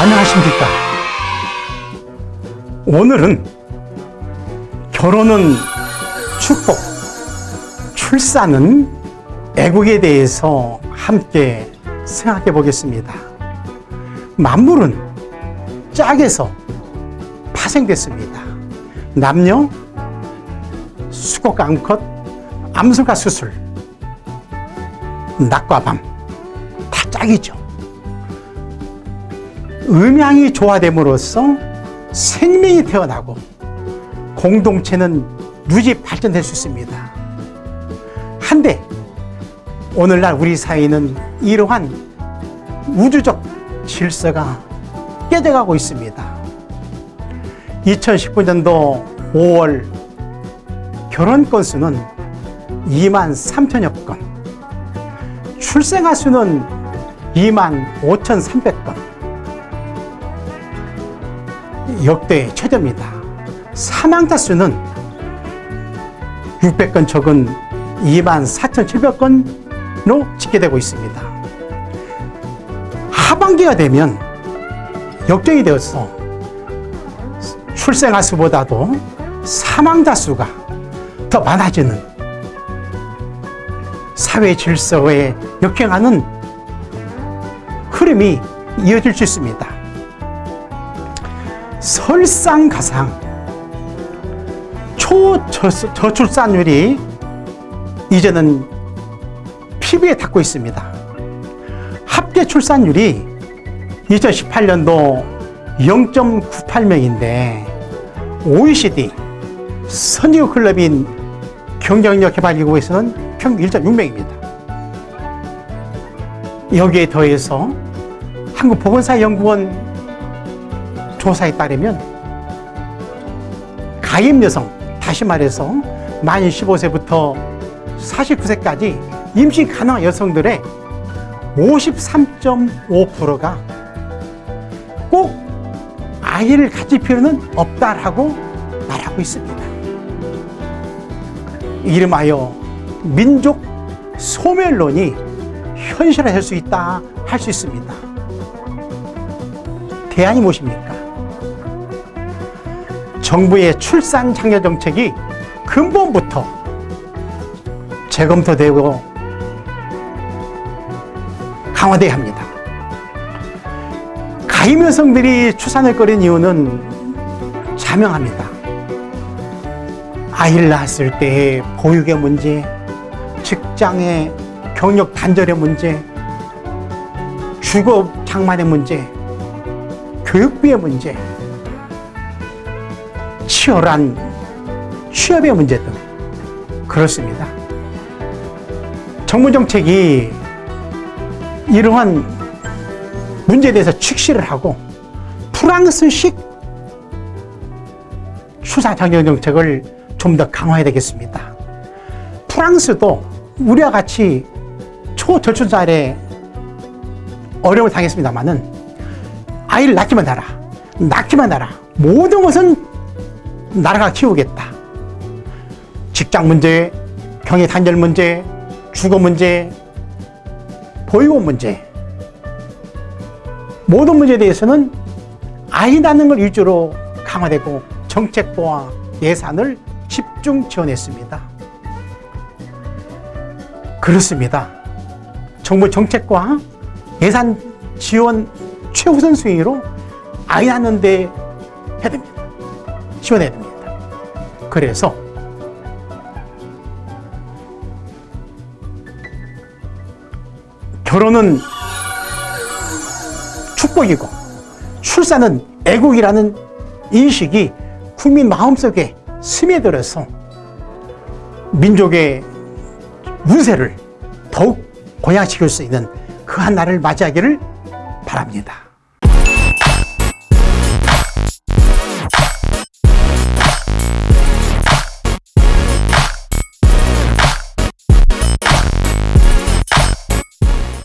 안녕하십니까 오늘은 결혼은 축복 출산은 애국에 대해서 함께 생각해 보겠습니다. 만물은 짝에서 파생됐습니다. 남녀 수국 암컷 암술과 수술 낮과 밤 다 짝이죠 음양이 조화됨으로써 생명이 태어나고 공동체는 유지 발전될 수 있습니다. 한데 오늘날 우리 사회는 이러한 우주적 질서가 깨져가고 있습니다. 2019년도 5월 결혼 건수는 2만 3천여 건, 출생아 수는 2만 5,300건, 역대 최저입니다. 사망자 수는 600건 적은 2만 4,700건으로 집계되고 있습니다. 하반기가 되면 역정이 되어서 출생아 수보다도 사망자 수가 더 많아지는 사회 질서에 역행하는 흐름이 이어질 수 있습니다. 설상가상 초저출산율이 이제는 피부에 닿고 있습니다. 합계 출산율이 2018년도 0.98명인데 OECD 선진국 클럽인 경쟁력 개발기구에서는 평균 1.6명입니다. 여기에 더해서 한국보건사연구원 조사에 따르면 가임 여성, 다시 말해서 만 15세부터 49세까지 임신 가능한 여성들의 53.5%가 꼭 아이를 가질 필요는 없다라고 말하고 있습니다. 이름하여 민족 소멸론이 현실화될 수 있다 할 수 있습니다. 대안이 무엇입니까? 정부의 출산 장려 정책이 근본부터 재검토되고 강화돼야 합니다. 가임 여성들이 출산을 꺼린 이유는 자명합니다. 아이를 낳았을 때의 보육의 문제, 직장의 경력 단절의 문제, 주거 장만의 문제, 교육비의 문제, 치열한 취업의 문제 등 그렇습니다. 정부 정책이 이러한 문제에 대해서 축시를 하고 프랑스식 수사 장려 정책을 좀 더 강화해야 되겠습니다. 프랑스도 우리와 같이 초저출산에 어려움을 당했습니다만은 아이를 낳기만 하라, 낳기만 하라. 모든 것은 나라가 키우겠다. 직장 문제, 경의 단절 문제, 주거 문제, 보육원 문제 모든 문제에 대해서는 아이 낳는 걸 위주로 강화되고 정책과 예산을 집중 지원했습니다. 그렇습니다. 정부 정책과 예산 지원 최우선 순위로 아이 낳는 데 해야 됩니다. 지원해야 됩니다. 그래서 결혼은 축복이고 출산은 애국이라는 인식이 국민 마음속에 스며들어서 민족의 운세를 더욱 고양시킬 수 있는 그 한 날을 맞이하기를 바랍니다.